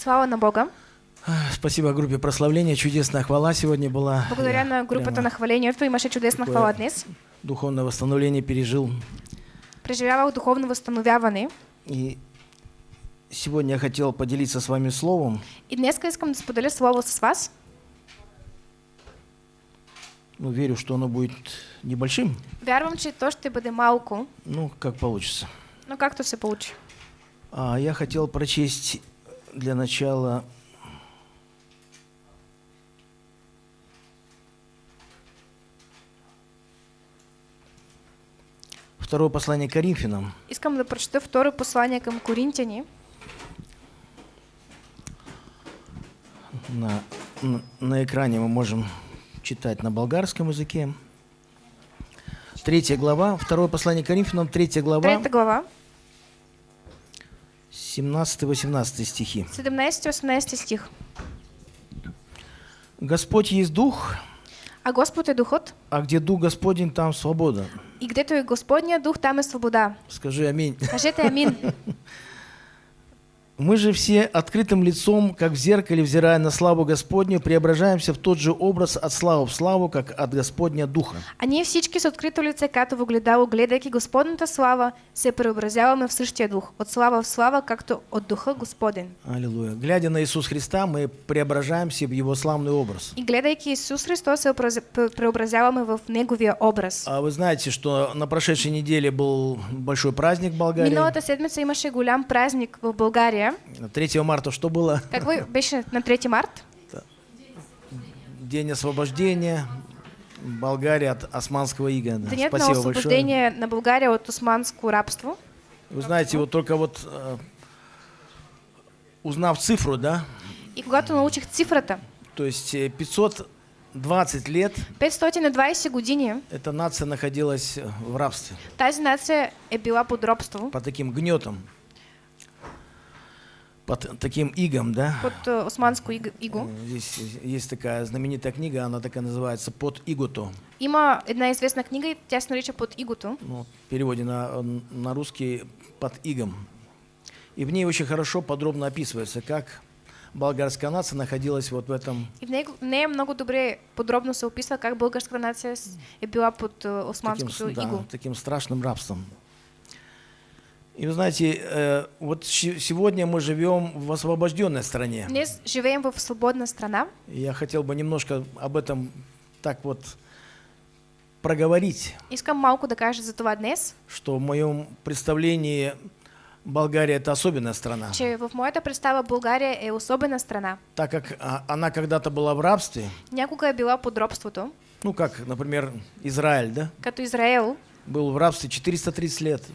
Слава на Бога. Спасибо группе прославления. Чудесная хвала сегодня была. Благодаря на прямо на хвалението имаше чудесна хвала днес. Духовное восстановление пережил. Преживявах духовно възстановяване. И сегодня я хотел поделиться с вами словом. И днес искам да споделя слово с вас. Ну, верю, что оно будет небольшим. Вярвам, че то ще бъде малко, Ну, как получится. но както се получи. А я хотел прочесть для начала второе послание к Коринфянам. Искам да прочета второ послание към Коринтяни. На, на, на экране мы можем читать на болгарском языке. Третья глава, второе послание к Коринфянам, третья глава, Трета глава, 17-18 стихи. 17-18 стих. Господь есть Дух, А Господ е Духът, а где Дух Господень, там свобода. и гдето е Господния Дух, там е свобода. Скажи аминь. Кажете амин. Мы же все открытым лицом, как в зеркале, взирая на славу Господню, преображаемся в тот же образ от славы в славу, как от Господня Духа. А ние всички с открито лице, като в огледало, гледайки Господната слава, се преобразяваме в същия дух, от слава в слава, както от духа Господен. Аллилуйя. Глядя на Иисус Христа, мы преображаемся в Его славный образ. И гледайки Исус Христос, се образ- пре- преобразяваме в Неговия образ. А вы знаете, что на прошедшей неделе был большой праздник в Болгарии. Миналата седмица имаше голям празник в България. 3 марта что было? Какво беше на 3 март? День освобождения Болгарии от османского ига. Да. На Спасибо большое. освобождение на България от османско рабство. Вы знаете, вот только вот э, узнав цифру, да, И когато научих цифрата, то есть э, 520 лет 520 години эта нация находилась э, в рабстве, тази нация е била под робство, под таким гнетом, под таким игом, да. под э, османско иг- иго. Э, Здесь есть такая знаменитая книга, она такая называется «Под игото». Има една известна книга и тя се нарича Под игото. Ну, в переводе на, на русский «Под игом». И в ней очень хорошо, подробно описывается, как болгарская нация находилась вот в этом И в него, в нея много добре подробно се описва как българската нация е била под э, таким, османското с- да, таким страшным рабством. И вы знаете, э, вот сегодня мы живем в освобожденной стране. Днес живеем в свободна страна. И я хотел бы немножко об этом так вот проговорить, Искам малко да кажа за това днес, что в моем представлении Болгария это особенная страна, че в моята представа България е особена страна. так как а, она когда-то была в рабстве, Някога е била под робството, ну как, например, Израиль, да, като Израел. Был в рабстве 430 лет,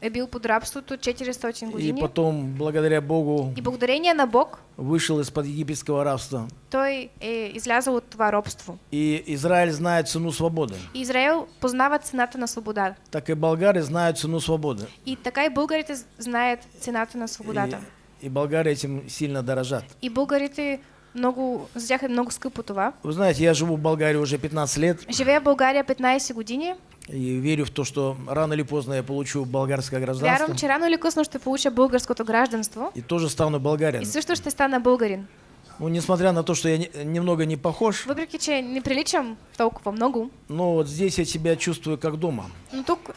е бил под рабството 400 и години. потом, благодаря Богу, И благодарение на Бог, вышел из-под египетского рабства. той е излязъл от това робство. И Израиль знает цену свободы. И Израел познава цената на свобода. так и болгары знают цену свободы. И така и българите знаят цената на свободата. И, и болгары этим сильно дорожат. И българите много, за тях е много скъпо това. Вы знаете, я живу в Болгарии уже 15 лет Живея в България 15 години. и верю в то, что рано или поздно я получу болгарское гражданство. Вярвам, че рано или късно ще получа българското гражданство И тоже стану болгарин. и също ще стана българин. Ну, несмотря на то, что я не- немного не похож, Въпреки, че не приличам толкова много, но вот здесь я себя чувствую как дома. но тук,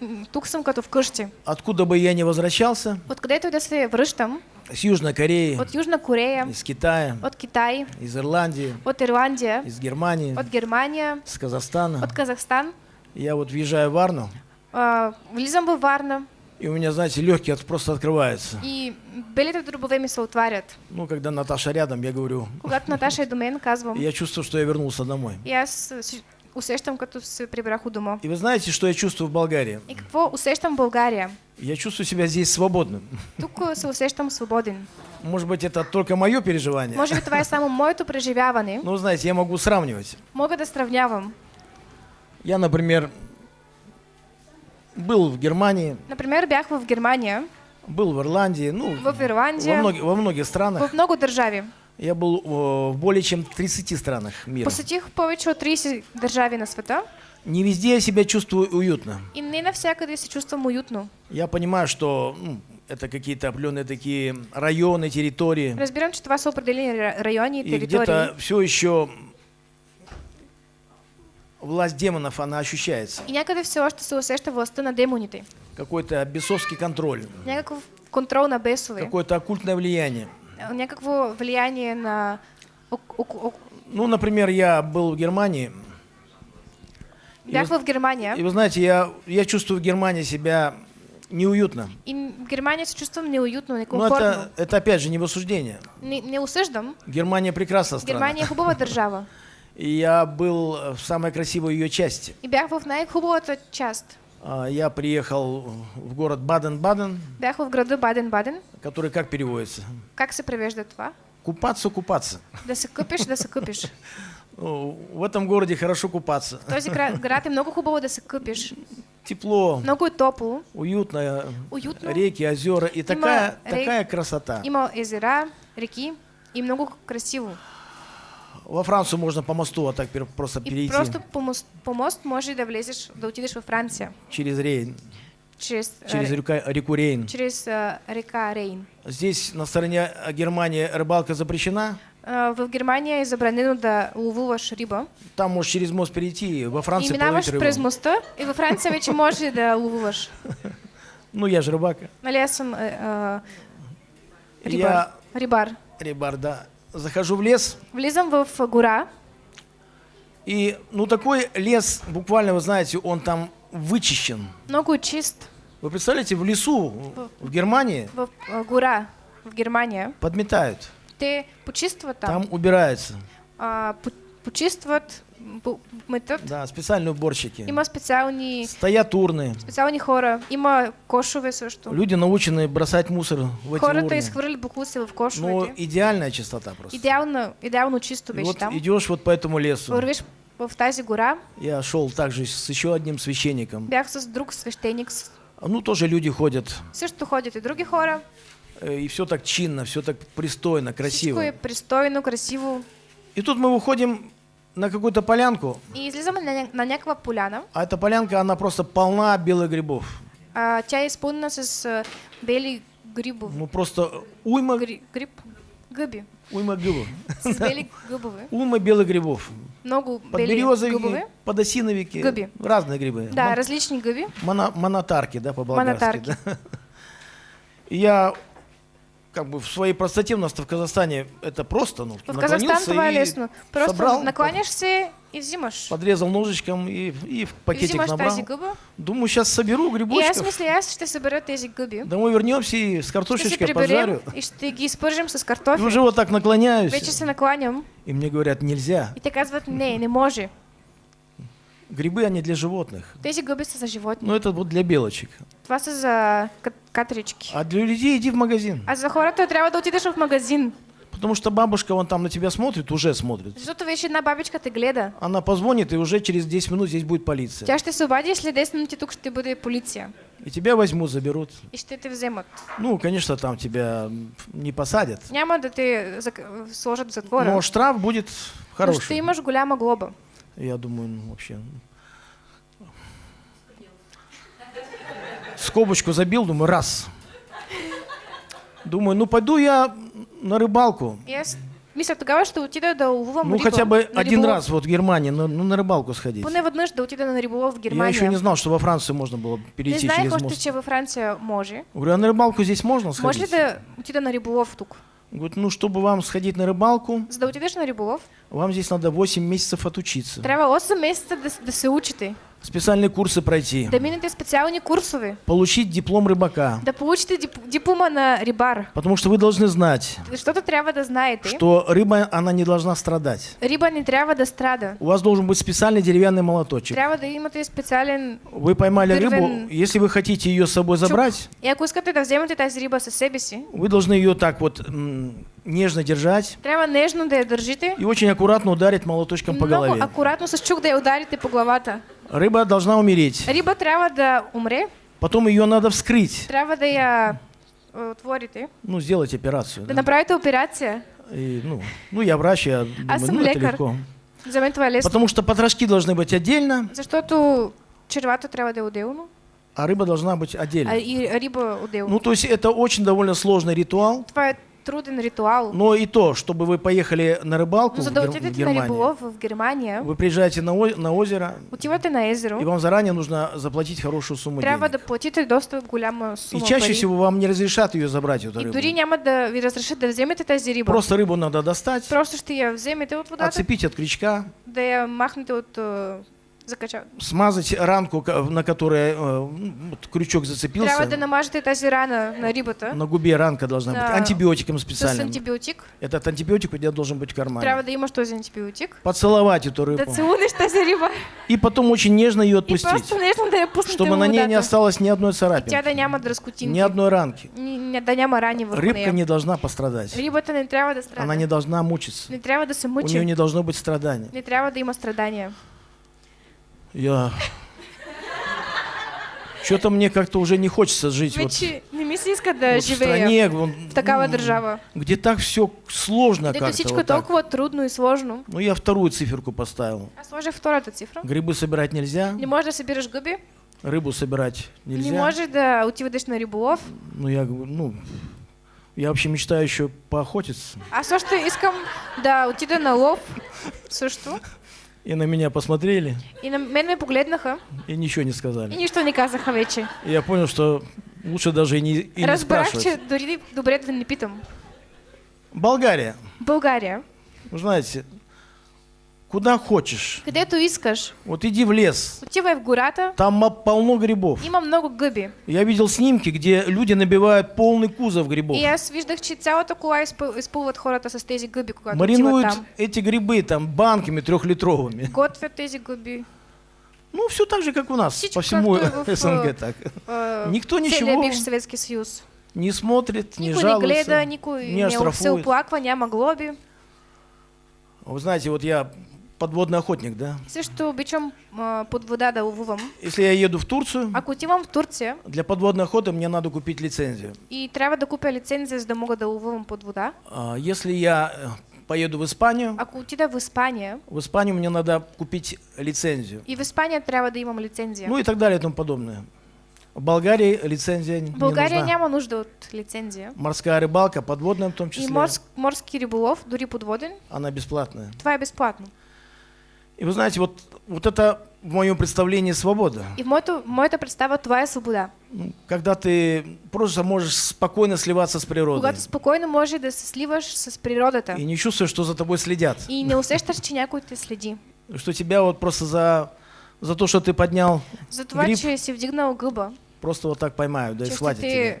м, тук съм като вкъщи. Откуда бы я ни возвращался, Откъдето и да се връщам, с Южной Кореи, от Южна Корея, из Китая, от Китай, из Ирландии, от Ирландия, из Германии, от Германия, с Казахстана, от Казахстан, я вот въезжаю в Варну, а, влизам във Варна и у меня, знаете, легкие от- просто открываются. и белите дробове ми се отварят. Ну, когда Наташа рядом, я говорю, Когато Наташа е до мен, казвам, и я чувствую, что я вернулся домой. и си- усещам, като се прибрах у дома. И вы знаете, что я чувствую в Болгарии? И какво усещам в България? Я чувствую себя здесь свободным. Тук се усещам свободен. Может быть, это только мое переживание. Може би това е само моето преживяване. Ну, знаете, я могу сравнивать. Мога да сравнявам. Я, например, был в Германии, Например, бях в Германия, был в Ирландии, ну, в во, Ирландия, многих, во многих странах. в много държави. Я был э, в более чем 30 странах мира. Посетих повече от 30 държави на света Не везде я себя чувствую уютно. и не навсякъде се чувствам уютно. Я понимаю, что ну, это какие-то определенные такие районы, территории. Разбирам, че това са определени ра- райони и И територии. где-то все еще власть демонов, она ощущается. И някъде все още се усеща властта на демоните. Какой-то бесовский контроль, Някакъв контрол на бесове. какое-то оккультное влияние. Някакво влияние на... Ну, например, я был в Германии, и Бях вы, в Германия. и вы знаете, я, я чувствую в Германии себя неуютно. И в Германия се чувствам неуютно, Но некомфортно. это, это опять же не в осуждение. Не, не осъждам. Германия прекрасная страна. Германия е хубава държава. И я был в самой красивой ее части. И бях в най-хубавата част. А, Я приехал в город Баден-Баден, Бях в града Баден-Баден. который как переводится? Как се превежда това? Купаться, купаться. Да се къпиш, да се къпиш. В этом городе хорошо купаться. Този гра- град е много хубаво да се къпиш. Тепло, Много е топло, уютно, уютно. реки, озера и такая, рек- такая красота. Има езера, реки и много красиво. Во Францию можно по мосту вот так просто И перейти просто по мост, по мост може да влезеш, да отидеш във Франция. через Рейн, Чрез, а, через река, реку Рейн. чрез а, река Рейн. Здесь на стороне а, Германии рыбалка запрещена. А, в Германия е забранено да ловуваш риба. Там можешь через мост перейти. Во И Франции минаваш половить през моста и във Франция вече може да ловуваш. Ну, я же рыбак. Нали аз съм а, а, рибар. Я рибар. да. Захожу в лес, Влизам в гора и, ну, такой лес, буквально, вы знаете, он там вычищен. много е чист. Вы представляете, в лесу в Германии В а, гора в Германия. подметают, Те почистват там. там убираются. А, по- почистват, по- метат. Да, специальные уборщики. Има специални, Стоят урны. специални хора. Има кошове също. Люди научены бросать мусор в эти Хората урны. изхвърли буклуци в Ну, кошовете. идеальная чистота просто. Идеално, идеално чисто беше вот там. идешь вот по этому лесу. Вървиш в тази гора. Я шел также с еще одним священником. Бях с друг свещеник. с- Ну, тоже люди ходят. Също ходят и други хора. Э, И все так чинно, все так пристойно, Всичко красиво. е пристойно, красиво. И тут мы выходим на какую-то полянку, И излизаме на, на някаква поляна. а эта полянка, она просто полна белых грибов. А, тя е изпълнена с а, бели грибов. Ну, просто уйма, Гри, гриб? Гъби. уйма грибов. С бели гъбове. Уйма белых грибов. Много бели Подберезовики, гъбове. подосиновики. Гъби. Разные грибы. Да, Мон- различни гъби. моно- монотарки, да, по-болгарски. Монотарки. да. Я как бы в своей простоте у нас-то в Казахстане это просто, ну, В Казахстан е и лесно. Просто собрал, накланяш се и взимаш. подрезал ножичком и, и в И пакетик взимаш набрал. тази. Думаю, сейчас соберу И аз грибочков. мисля, аз ще събера тези гъби. Домой вернемся и с картошечкой пожарю. и ще ги изпържим с И картофи. уже вот так наклоняюсь. Вече се накланям И мне говорят, нельзя. и те казват, не, не може. Грибы, они для животных. Тези гъби са за животни. Но это вот для белочек. Това са за кат- катерички. А для людей иди в магазин. А за хората трябва да отидеш в магазин. Потому что бабушка вон там на тебя смотрит, уже смотрит. Защото вече една бабичка те гледа. Она позвонит, и уже через 10 минут здесь будет полиция. Тя ще се обади и след 10 минути тук ще бъде полиция. И тебя возьмут, заберут. И ще те вземат. Ну, конечно, там тебя не посадят. Няма да те зак- сложат в затвора. Но штраф будет Но ще хороший. имаш голяма глоба. Я думаю, ну, вообще. Скобочку забил, думаю, раз. Думаю, ну пойду я на рыбалку. Аз мисля, тогава ще отида да ловувам Ну риба. хотя бы на один риболов. раз вот в Германии, ну, ну, на рыбалку сходить. Поне веднъж да отида на риболов в Я Германия. еще не знал, что во Францию можно было Не перейти знаех через още, мост. че във Франция може. Говорю, а на рыбалку здесь можно Може сходить? ли да отида на риболов тук? Говорит, ну, чтобы вам сходить на рыбалку, За да отидеш на риболов, вам здесь надо 8 месяцев отучиться. трябва 8 месеца да, да се учите. Специальные курсы пройти. Да минете специални курсове. Получить диплом рыбака. Да получите дип- диплома на рибар. Потому что вы должны знать, Защото трябва да знаете, что рыба, она не должна страдать. риба не трябва да страда. У вас должен быть специальный деревянный молоточек. Трябва да имате специален... Вы поймали рыбу, если вы хотите ее с собой забрать, И ако искате да вземете тази риба със себе си, вы должны ее так вот нежно держать трябва нежно да я държите и очень аккуратно ударить молоточком по голове. акуратно с чук да я ударите по главата. Рыба должна умереть. Риба трябва да умре, Потом ее надо вскрыть. трябва да я е, отворите, Ну, сделать операцию. да да. направите операция. И, ну, ну, я врач, я думаю, съм ну, это лекар. легко. За мен това е лесно. Потому что потрошки должны быть отдельно, Защото червата трябва да е отделно. а рыба должна быть а отдельно. и риба отделно. Ну, то есть это очень довольно сложный ритуал, Това е труден ритуал. но и то, чтобы вы поехали на рыбалку Но в, Гер- в Германию, в Германия, вы приезжаете на, о- на озеро, отивате на и езеро, вам заранее нужно заплатить хорошую сумму трябва денег. да платите доста голяма И сума чаще пари. всего вам не разрешат ее забрать, эту И рыбу. дори няма да ви разрешат да вземете тази риба. Просто рыбу надо достать, Просто ще я вземете от водата, отцепить от крючка, да я махнете от е, закача. смазать ранку, на которой э, ну, вот крючок зацепился. да намажете тази рана на рибата На губе ранка должна быть. Да. Антибиотиком с специальным. антибиотик. Этот антибиотик у тебя должен быть в кармане. Трябва да имаш този антибиотик. Поцеловать эту Да рыбу. целунеш тази риба. И потом очень нежно ее И отпустить. просто нежно да я Чтобы на ней не осталось ни одной Тя царапины, да няма дръскотинки. ни одной ранки. Ни- ни- да няма рани Рыбка не должна пострадать. Рибата не трябва да страда. Она не должна мучиться. Не трябва да се У мъчи. нее не должно быть страданий. Не трябва да има страдания. Я... Что-то мне как-то уже не хочется жить вот, вот в стране, вон, в такава м, държава. где так все сложно как-то. всичко вот толкова трудно и сложно. Ну, я вторую циферку поставил. Аз сложих втората цифра. Грибы собирать нельзя, Не можеш да събираш гъби. рыбу собирать нельзя. Не можеш да отиваш на риболов. Ну, я говорю, ну, я вообще мечтаю еще поохотиться. Аз още искам да отида на лов също. И на меня посмотрели И на мен ме погледнаха и ничего не и сказали. нищо не казаха вече. И я понял, что лучше даже и не, и не Разбрах, спрашивать. че дори добре да не питам. България, България, вы знаете, куда хочешь, където искаш, вот иди в лес, отивай в гората, там полно грибов. има много гъби. Я видел снимки, где люди набивают полный кузов грибов. И аз виждах, че цялата кола изпъл- изпълват хората с тези гъби, когато Маринуют там. эти грибы там банками трехлитровыми. Готвят тези гъби. Ну, все так же, как у нас, Всичко по всему СНГ а, так. А, Никто ничего бивш Съветски съюз. не смотрит, не Никой не жалуется, гледа, никой не не оштрафует. оплаква, няма глоби. Вы знаете, вот я подводный охотник, да? Също обичам а, под вода да ловувам. Если я еду в Турцию, Ако отивам в Турция для подводной охоты мне надо купить лицензию. и трябва да купя лицензия, за да мога да ловувам под вода, А, Если я э, поеду в Испанию, ако отида в Испания, в Испанию мне надо купить лицензию. и в Испания трябва да имам лицензия. Ну и так далее и тому подобное. В Болгарии лицензия не България нужна. няма нужда от лицензия. Морская рыбалка, подводная в том И числе, морс, морски риболов, дори подводен, она бесплатная. това е безплатно. И вы знаете, вот, вот это в моем представлении свобода. И в моето, моята представа това е свобода. Ну, Когда ты просто можешь спокойно сливаться с природой. Когато спокойно може да се сливаш с природата И не чувствуешь, что за тобой следят. и не усещаш, че някой те следи. Что тебя вот просто за, за то, что ты поднял, За това, Гриб. че си вдигнал гъба, просто вот так поймают, да и схватят тебя.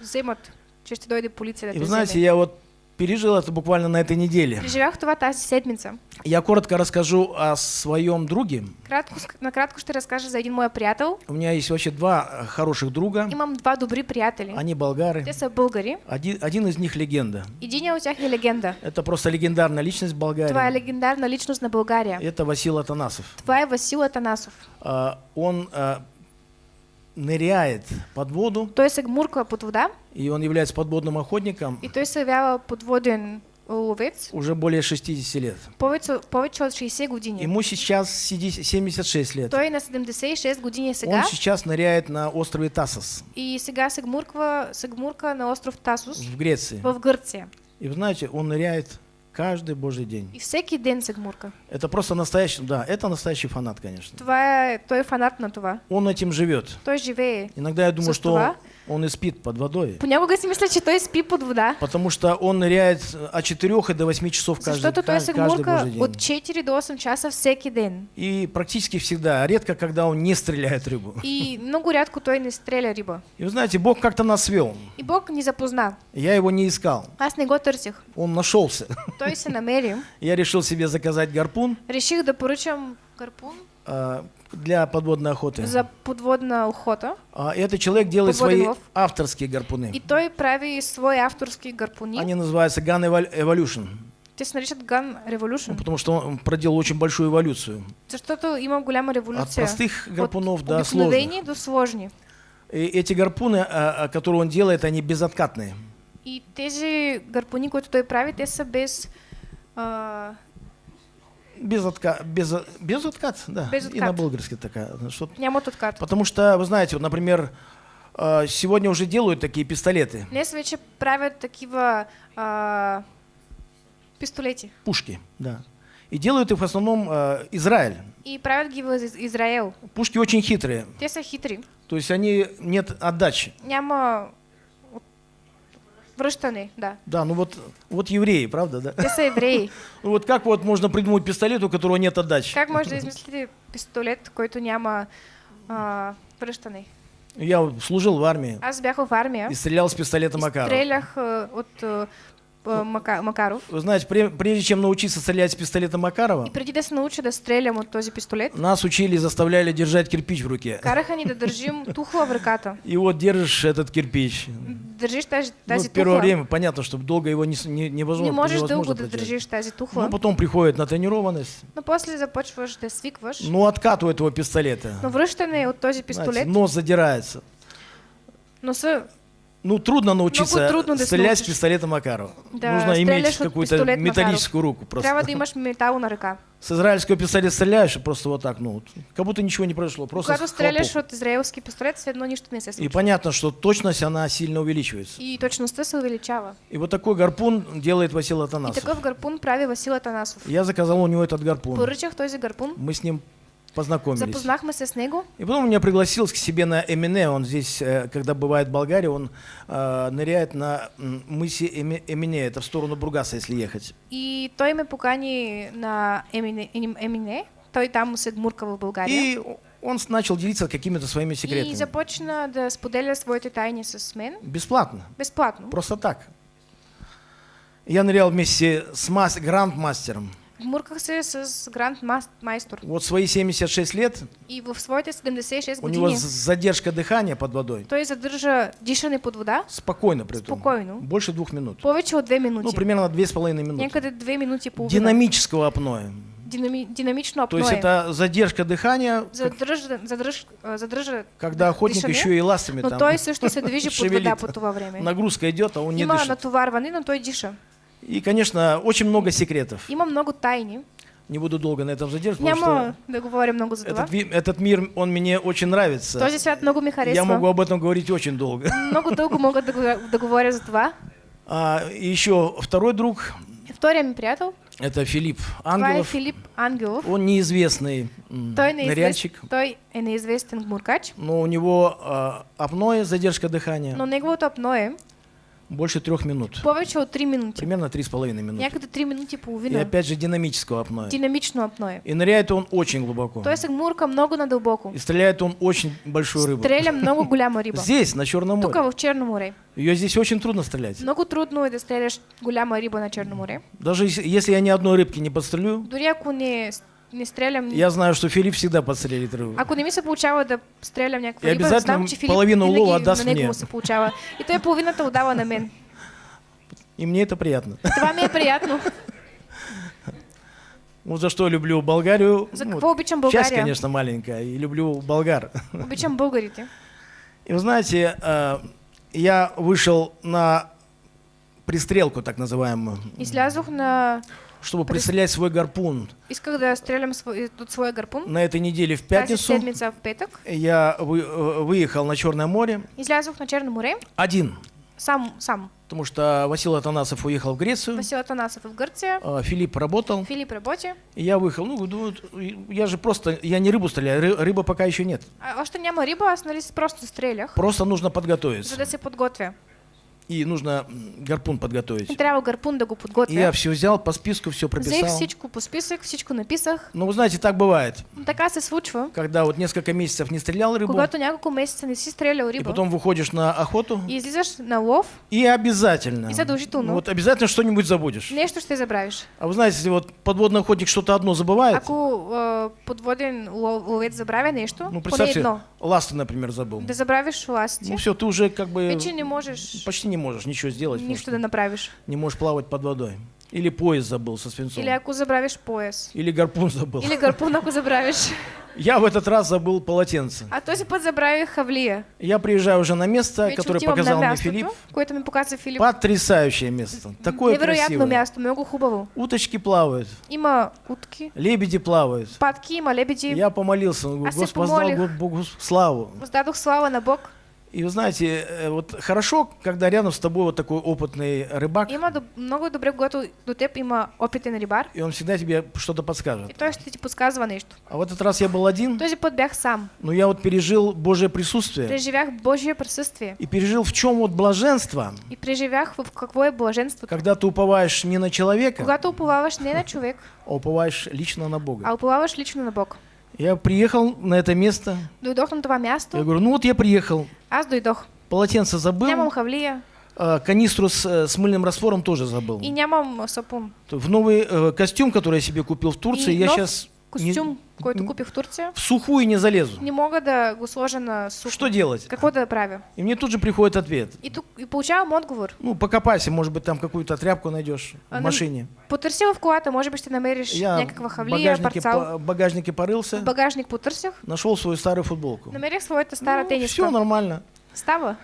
вземат, че ще дойде полиция да И вы знаете, я вот пережил это буквально на этой неделе. Преживях това тази седмица. Я коротко расскажу о своем друге. Кратко, накратко ще разкажа за един мой приятел. У меня есть вообще два э, хороших друга. Имам два добри приятели. Они болгары. Те са българи. Один, один из них легенда. Един от тях е легенда. Это просто легендарная личность Това е Болгарии. легендарна личност на България. Это Васил Атанасов. Това е Васил Атанасов. А, Он а, ныряет под воду, Той се гмурка под вода и он является подводным охотником и той се явява подводен ловец уже более 60 лет. повече, повече от 60 години. Ему сейчас сиди- 76 лет. Той е на 76 години Он сега сейчас ныряет на острове Тасос и сега се гмурква, се гмурка на остров Тасус в Греции. в Гърция. И вы знаете, он ныряет каждый божий день. И всеки ден се гмурка. Это просто настоящий, да, это настоящий фанат, конечно. Е, той фанат на това. Он этим живет. Той живее. Иногда я думаю, что това? Он и спит под водой. Понякога си мисля, че той спи под вода. Потому что он ныряет от 4 до 8 часов каждый, Защото той се гмурка день. от 4 до 8 часа всеки ден. И практически всегда, редко, когда он не стреляет рыбу. И много рядко той не стреля риба. И вы знаете, Бог как-то нас свел. И Бог ни запозна. Я его не искал. Аз не го търсих. Он нашелся. Той се намери. Я решил себе заказать гарпун Реших да поръчам гарпун а, для подводной охоты. за подводна охота. А этот человек делает Подводный свои лов. авторские гарпуны. И той прави свои авторски гарпуни. Они называются Gun Evol- Evolution. Те се наричат Gun Revolution. Ну, потому что он проделал очень большую эволюцию. Защото има голяма От революция. простых гарпунов От до сложных. до сложни. И эти гарпуны, а, а, которые он делает, они безоткатные. И тези гарпуни, които той прави, те са без... А, Без отка... без... без откат, да. Без И откат. на български такая. Что... Нямат откат. Потому что, вы знаете, вот, например, э, сегодня уже делают такие пистолеты, Днес вече правят такива а, пистолети. пушки, да. И делают их в основном э, Израиль. И правят ги в Из- Израел. Пушки очень хитрые. Те са хитри. То есть они нет отдачи. Няма връщане, да. Да, ну вот, вот евреи, правда, да? Са евреи. Ну вот как вот можно придумать пистолет, у которого нет отдачи? Как може да измислите пистолет, който няма а, връщане? Я служил в армии Аз бях в армия. и стрелял с пистолета и Макарова. Стрелях а, от а, Мака, Макаров. Вы знаете, пре- прежде чем научиться стрелять с пистолета Макарова, И преди да се науча да стрелям от този пистолет, нас учили и заставляли держать кирпич в руке. караха ни да държим тухла в ръката. И вот держишь этот кирпич. Държиш тази, Ну, тази в первое тухла. время понятно, что долго его не, не, невозможно, не можеш невозможно дълго да държиш тази тухла, Ну, потом приходит натренированность. но после започваш да свикваш. Ну, откат у этого пистолета. Но връщане от този знаете, пистолет, нос задирается. носа Ну, трудно научиться трудно да се стрелять с пистолета Макарова. Да, Нужно иметь какую-то Макаров. металлическую руку просто. трябва да имаш метал на ръка. С израильского пистолета стреляешь, и просто вот так, ну, как будто ничего не произошло. Просто Когато с стреляш хлопок. от израелски пистолет, все едно нищо не И понятно, что точность, она сильно увеличивается. И точността се увеличава. И вот такой гарпун делает Василий И Атанасов. такъв гарпун прави Васил Атанасов. Я заказал у него этот гарпун. Поръчах този гарпун, Мы с ним познакомились. запознахме се с него И потом меня пригласил к себе на Эмине. Он здесь, э, когда бывает в Болгарии, он э, ныряет на мысе Эми- Эмине. Это в сторону Бургаса, если ехать. и той ме покани на. Емине- Емине. Той там се гмурка в България. И он начал делиться какими-то своими И секретами. започна да споделя своите тайни с мен Бесплатно. безплатно. Просто так. Я нырял вместе с мас- грандмастером. Гмурках се с Гранд Майстор. Вот свои 76 лет И в своите 76 у него задержка дыхания под водой. той задържа дишане под вода Спокойно при этом. Спокойно. Больше двух минут. повече от 2 минути. Ну, примерно две с половиной минуты. Някъде 2 минути и половина. Динамического апноэ. Динами... Динамично То апноэ. есть это задержка дыхания, как- Задържа, задръж, а, задръжа когда охотник дишане, еще и ластами но там той също се движи под вода по това време. Нагрузка идет, а он не Има дышит. натоварване, но той диша. И, конечно, очень много секретов. Има много тайни. Не буду долго на этом задерживаться, Няма да говоря много за этот, ви- этот мир, он мне очень нравится. Този свят много ми Я могу об этом говорить очень долго. Много дълго мога да, го- да говоря за това. А, и еще второй друг, Втория ми приятел, это Филипп Ангелов. Филип Ангелов. Он неизвестный Той, не ныряльщик, той е неизвестен гмуркач, но у него а, апноэ, задержка дыхания, но неговото апноэ больше трех минут. повече от 3 минути. Примерно три с половиной минуты. Някъде 3 минути и И половина. опять же динамического апноэ. Динамично апноэ. И ныряет он очень глубоко. Той се гмурка много надълбоко. И стреляет он очень большую рыбу. Стреля много голяма риба. Здесь, на Черном море. в Черно море. Ее здесь очень трудно стрелять. Много трудно да стреляш голяма риба на Черно море. Даже если если я ни одной рыбки не подстрелю, Дори ако не, не стрелям... я знаю, что Филипп всегда подстрелит рыбу. Ако не ми се получава да стрелям някаква И риба, обязательно знам, че винаги улова даст на него мне. се получава. И той половината отдава на мен. И мне это приятно. Това ми е приятно. Вот за что люблю Болгарию. За Ну, какво обичам Часть, България? конечно, маленькая. И люблю болгар. Обичам българите. И вы знаете, э, я вышел на пристрелку, так называемую, Излязох на... чтобы пристрелять свой гарпун. Исках да стрелям свой, от своя гарпун. На этой неделе в пятницу в петък. я вы- э, выехал на Черное море Излязох на Черно море. один, Сам, сам. потому что Василий Атанасов уехал в Грецию, Васил Атанасов в Гърция. э, Филипп работал, Филип работи. и я выехал. Ну, думаю, я же просто, я не рыбу стреляю, ры- рыба пока еще нет. А, още няма риба, аз нали просто стрелях, Просто нужно подготовиться. да се подготвя. И нужно гарпун И подготовить. трябва гарпун да го И я все взял по списку, все прописал. всичко по списък, всичко написах. Но вы знаете, так бывает. Но така се случва. Когда вот несколько месяцев не стрелял рыбу, Когато няколко месеца не си стрелял и риба потом выходишь на охоту, и излизаш на лов, и обязательно, И задължително. вот обязательно что-нибудь забудешь. нещо ще забравиш. А вы знаете, если вот подводный охотник что-то одно забывает, Ако а, подводен лов- ловец забравя нещо, ну представьте, едно, ласты, например, забыл. да забравиш ластите, Ну все, ты уже как бы вече не можеш почти не можешь ничего сделать, потому нищо что да направиш. не можешь плавать под водой. Или пояс забыл со свинцом. Или ако забравиш пояс. Или гарпун забыл. Или гарпун, ако забравиш. Я в этот раз забыл полотенце. А този път забравих хавлия. Я приезжаю уже на место, Вече которое отивам показал мне Филипп. което ми показа Филип. Потрясающее место. Такое красивое. място, много хубаво. Уточки плавают, Има утки, лебеди плавают. патки, има лебеди. Я помолился, говорю, А Господь, воздал. Богу славу. Воздадох слава на Бог. И вы знаете, э, вот хорошо, когда рядом с тобой вот такой опытный рыбак, Има много добре, когато до теб има опитен рибар. и он всегда тебе что-то И подскажет. той ще ти подсказва нещо. А в этот раз я был один, Този път бях сам. но я вот пережил Божье присутствие Преживях Божие присъствие. и пережил в чем вот блаженство, И преживях в какво е блаженството. когда ты уповаешь не на человека, Когато уповаваш не на човек, а уповаешь лично на Бога. а уповаваш лично на Бог. Я приехал на это место, Дойдох на това я място, говорю, ну вот я приехал, аз дойдох. полотенце забыл, Нямам хавлия а, канистру с, э, с мыльным раствором тоже забыл. и нямам сапун. В новый э, костюм, который я себе купил в Турции, И я нов сейчас Костюм, който купих в Турция, в сухую не залезу. не мога да на сухо. Что делать? Какво да правя? И мне тут же приходит ответ. И тук и получавам отговор. Ну, покопайся, может быть, там какую-то тряпку найдешь А, в ну, машине. Потърси в колата, може би ще намериш Я някаква в хавлия, багажнике, по- в багажнике В порылся, багажник потърсях, нашел свою старую футболку. намерих своята стара все тениска. нормально. Става.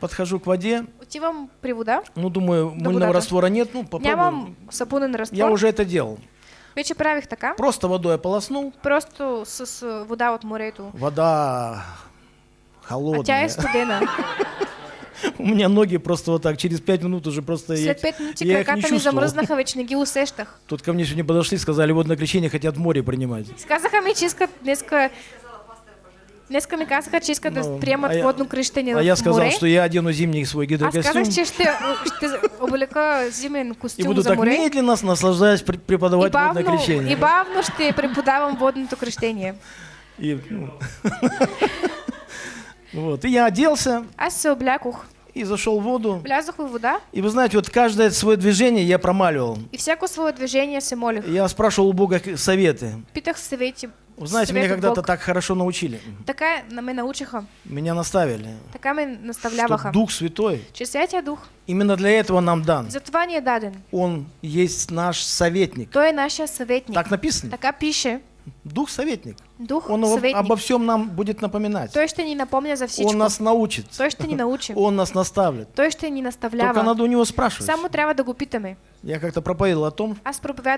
Подхожу к воде, Отивам при вода, ну, думаю, мыльного раствора нет, ну, попробуем. нямам сапунен раствор. Я уже это делал. Вече правих така. Просто водой ополоснул, Просто с а, вода от морето. вода А холодная. тя е студена. У меня ноги просто вот так, через пять минут уже просто... След 5 минути я их не чувствовал. замръзнаха, вече не ги усещах. Тут ко мне сегодня подошли, сказали, водное крещение хотят море принимать. Казаха ми, че искат днеска... Днеска ми казаха, че искат да приемат а я- водно кръщение А я сказал, что я одену зимний свой гидрокостюм казах, че ще, ще облека зимен и костюм буду за так медленно, наслаждаясь, пр- И преподавать водное бавно, крещение. и бавно ще преподавам водното кръщение. И, ну, вот. и я оделся Аз се облякох, и зашел в воду. влязох в вода И вы знаете, вот каждое свое движение я промаливал. и всяко свое движение се молих. Я спрашивал у Бога советы. Питах съвети. Вы знаете, меня когда-то так хорошо научили. Така на ме научиха, Меня наставили. така ме Что наставляваха, Дух Святой че Святия Дух именно для этого нам дан. затова даден. Он есть наш советник. Той е нашия съветник. Так написано. Така пише, Дух советник. Дух Он съветник. обо всем нам будет напоминать. Той ще ни напомня за всичко. Он нас научит. Той ще ни научи. Он нас наставит. Той ще ни Только наставлява. надо у него спрашивать. Да го питаме. Я как-то проповедовал о том,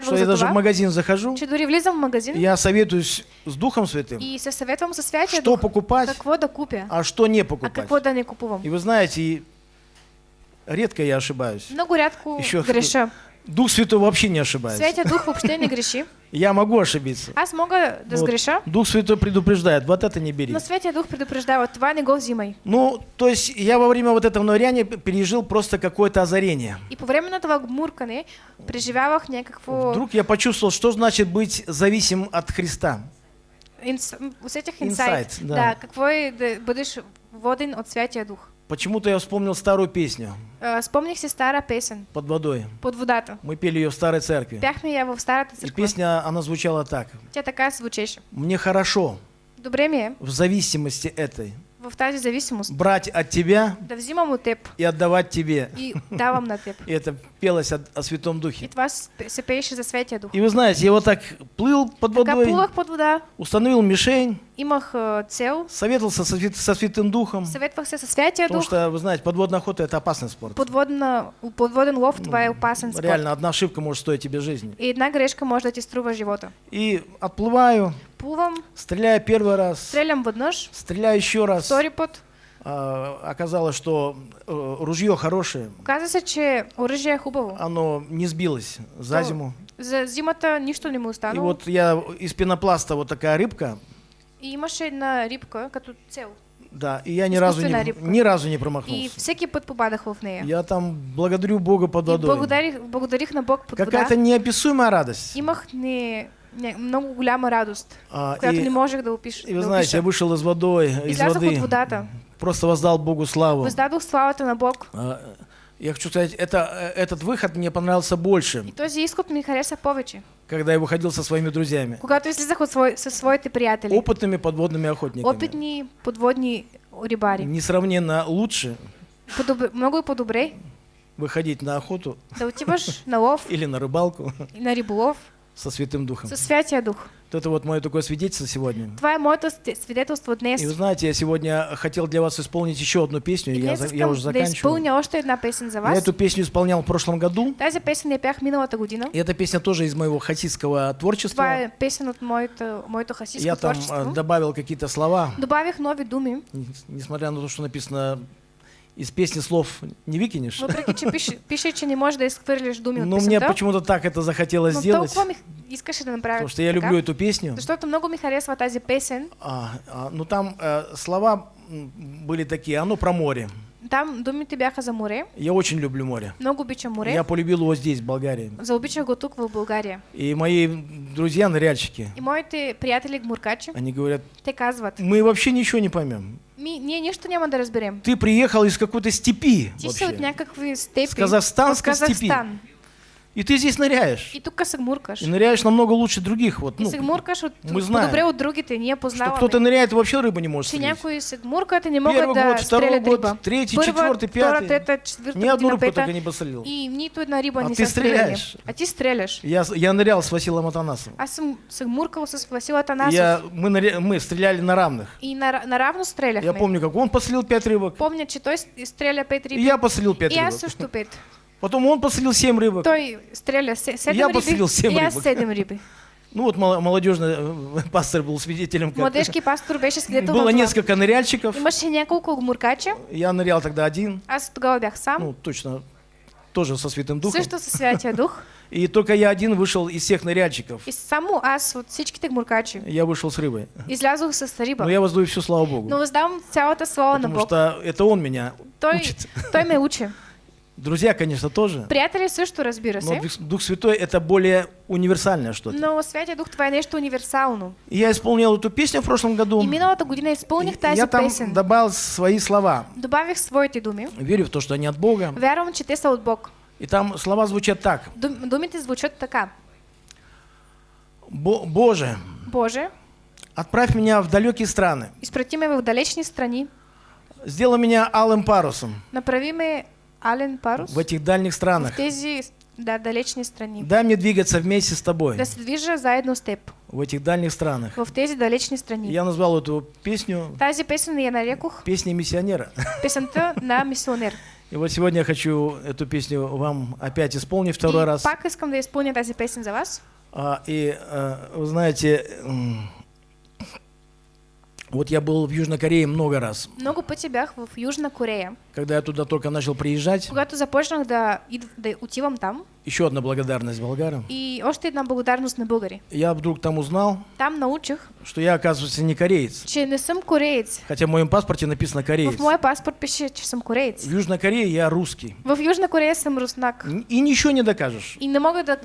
что я даже в магазин захожу, в магазин я советуюсь с Духом Святым, и се съветвам със Святия что покупать, а что не а покупать. да не. И вы знаете, редко я ошибаюсь. Много рядко Еще греша. Дух Святой вообще не ошибается. Святия Дух въобще не греши. Я могу ошибиться. Аз мога да Вот сгреша, Дух Святой предупреждает, вот это не бери. но Святия Дух предупреждава, това не го взимай. Ну, то есть я во время вот этого ныряния пережил просто какое-то озарение. И по време на това гмуркане преживявах някакво... Вдруг я почувствовал, что значит быть зависим от Христа. Инс... Усетих Инсайт, инсайт. да. Да. какво е да бъдеш воден от Святия Дух. Почему-то я вспомнил старую песню А, спомних си стара песен под водой. под водата. Мы пели ее в старой церкви. Пяхме я в старата И песня, она звучала так. Тя така звучеше. Мне хорошо Добре ми е в зависимости этой в тази зависимост брать от тебя да взимам от теб и отдавать тебе. и давам на теб. И это пелось о, о Святом И Духе. това с- се пееше за Светия Дух. И вы знаете, я вот так плыл под Така водой, плувах под вода, установил мишень, имах а, цел, советовался со, со Святым Духом. съветвах се със Святия Потому что, вы знаете, подводная охота это опасный спорт. Подводна, подводен лов, това е опасен спорт. Реально, одна ошибка может стоить тебе жизни. И една грешка може да ти струва живота. И отплываю, Плувам, стреляю первый раз, стрелям веднъж, стреляю еще раз. втори път. А, оказалось, что э, ружье хорошее, се, че оръжие е хубаво. оно не сбилось за То- зиму. За зимата нищо не му И останало. вот я из пенопласта вот такая рыбка, И имаше една рибка като цел. да, и я ни разу не, рыбка. ни разу не И промахнулся. всеки път попадах в нея. Я там благодарю Бога под И водой. благодарих, благодарих на Бог под Какая-то неописуемая радость. Имах не, не, много голяма радост, А, която и, не можех да опиша. и вы да знаете, я вышел из водой, из воды, от водата. просто воздал Богу славу. Въздадох славата на Бог. А, Я хочу сказать, это, э, этот выход мне понравился больше, И този изход ми хареса повече. когда я выходил со своими друзьями, Когато излизах от свой, със своите приятели. опытными подводными охотниками. Опитни подводни рибари. Несравненно лучше, Подоб... Много по-добре выходить на охоту да отиваш на лов или на рыбалку и на риболов со Святым Духом. со Святия Дух. Вот это вот мое такое свидетельство сегодня. Това е моето сте- свидетелство днес. И вы знаете, я сегодня хотел для вас исполнить еще одну песню, И я, за- я уже да заканчиваю. изпълня още една песен за Я вас. эту песню исполнял в прошлом году, Тази песен я пях миналата година. и эта песня тоже из моего хасидского творчества. е песен от моето, моето хасидско Я там э, добавил какие-то слова, Добавих нови думи, несмотря на то, что написано из песни слов не выкинешь. въпреки че пише, пише, че не можеш да изхвърлиш думи от Но мне почему-то так это захотелось Но сделать, толкова ми искаше да направя потому что я люблю эту песню. Защото много ми харесва тази песен. А, а, ну там э, слова были такие, оно про море. Там думите бяха за море. Я очень люблю море. Много обичам море. Я полюбил его здесь, в Болгарии. Заобичах го тук в България. И мои друзья ныряльщики, И моите приятели гмуркачи, они говорят, те казват, мы вообще ничего не поймем. Ми, нищо няма да разберем. Ты приехал из какой-то степи Ти вообще. степи. С казахстанской Казахстан. И ты здесь ныряешь. И тук се гмуркаш. И ныряешь намного лучше других. Вот, И ну, се гмуркаш от, мы знаем, по-добре от другите. Ние что познаваме. кто-то ныряет и вообще рыбу не может че стрелять. някои се гмуркат и не могат Первый да год, второй год, риба. третий, Първа, четвъртый, втора, пятый. трета, четвърта Ни одну рыбку пета. только не посолил. И нито една риба А не ти стреляли. стреляешь. А ти стреляш. Я, я нырял с Василом Атанасовым. Аз съм се гмуркал с Васил Атанасов. Я, мы, ныря- мы стреляли на равных. И на, наравно стреляхме. Я помню, как он посолил пять рыбок, Помня, че той стреля пет и риби. я посолил пять и аз рыбок. също пет. Потом он посолил семь рыбок. Той стреля се- седем Я риби. посадил и аз рибок. седем риби. Ну вот мол- молодежный э, пастор был свидетелем. Как Младежки пастор беше свидетел было несколько ныряльщиков. Имаше няколко гмуркача. Я нырял тогда один. Аз тогава бях сам. Ну, точно, тоже со Святым Духом. Също със Святия Дух. И только я один вышел из всех ныряльщиков. И само аз от всичките гмуркачи Я вышел с рыбой. излязох с риба. Но я воздаю всю славу Богу. Но въздавам цялата слава на Потому Бог. что это Он меня Той, учит. той ме учи. Друзья, конечно, тоже. Приятели също, разбира Но се. Дух- Дух Святой это более универсальное что-то. Но Святия Дух това е нещо универсално. Я исполнил эту песню в прошлом году. И миналата година изпълних И тази я там песен. добавил свои слова. Добавих своите думи. Верю в то, что они от Бога. Вярвам, че те са от Бог. И там слова звучат так. Дум, думите звучат така. «Бо- Боже, Боже, отправь меня в далекие страны. изпрати ме в далечни страни. Сделай меня алым парусом Направи ме Ален Парус в этих дальних в странах. тези да, далечни страни. Дай мне двигаться вместе с тобой Да движа заедно с теб в этих дальних странах. в тези далечни страни. Я назвал эту песню Тази песен я нарекох «Песня миссионера». песента на мисионер. И вот сегодня я хочу эту песню вам опять исполнить второй И раз. пак искам да изпълня тази песен за вас. А, и а, вы знаете, вот я был в Южной Корее много раз. Много пъти бях в Южна Корея. Когда я туда только начал приезжать, Когато започнах да, да отивам там еще одна благодарность болгарам. и още една благодарност на българи. Я вдруг там узнал, Там научих, что я, оказывается, не кореец. че не съм кореец. Хотя в моем паспорте написано кореец. В моя паспорт пише, че съм кореец. В Южной Корее я русский. В Южна Корея съм руснак. И ничего не докажешь. И не мога да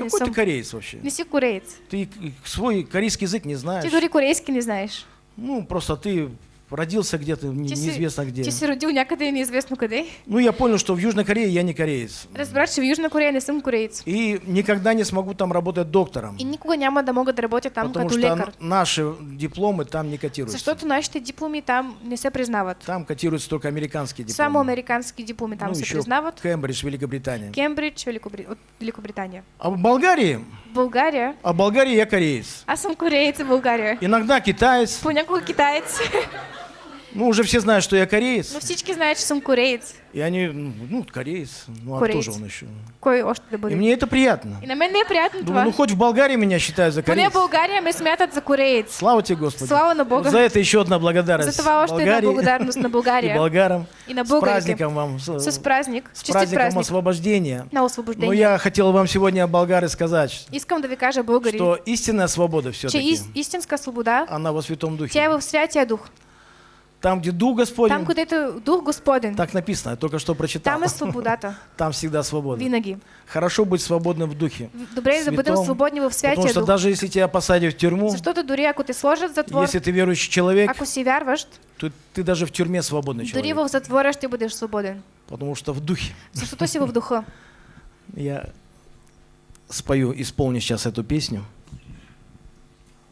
Какой ты съм... кореец вообще? Не си кореец. Ты свой корейский язык не знаешь. Ти дори корейски не знаеш. Ну, просто ты родился где-то, не- неизвестно где. си родил някъде неизвестно къде. Ну, я понял, что в Южной Корее я не кореец. Разбрах, в Южна Корея не съм кореец. И никогда не смогу там работать доктором. И никога няма да мога да работя там потому като что лекар. н- наши дипломы там не котируются. Защото нашите дипломи там не се признават. Там котируются только американские дипломы. Само американски дипломи там ну, се признават. Кембридж, Великобритания. Кембридж, Великобри... Великобритания. А в Болгарии? В България, А в Болгарии я кореец. аз съм кореец в България. Иногда китаец. Понякога китаец. Ну, уже все знают, что я кореец. Но всички знаят, че съм кореец. И они, ну, ну, кореец. Ну, а Кореец. кто же он еще? Кой още да И мне это приятно. И на мен не е приятно Думаю, това. ну хоть в Болгарии меня считают за Поне в кореец. България ме смятат за кореец. Слава тебе, Господи. Слава на Бога. За это еще одна благодарность. За това още една Болгарии благодарност на И България. болгарам. И на С българите. праздником вам. С, С празник. с Честит праздником празник. освобождения. На Но освобождение. я хотел вам сегодня, болгары, сказать, Искам да ви кажа, българи, что истинная свобода все-таки, ис- истинска свобода, она во Святом тя Духе. в Святия Дух. Там, где Дух Там, Господень, където е Дух Господен, так написано, я только что прочитал. там е свободата. Там всегда свобода. Винаги. Хорошо быть свободным в Духе. Добре да бъдем Святом, свободни в Потому Святия что Дух. даже если тебя посадят в тюрьму, Защото дори ако те сложат в затвор, если ты верующий человек, ако си вярващ, то ты даже в тюрьме свободный человек. в затвора ще бъдеш свободен. Потому что в Духе. Защото си в духа. Я спою, исполню сейчас эту песню.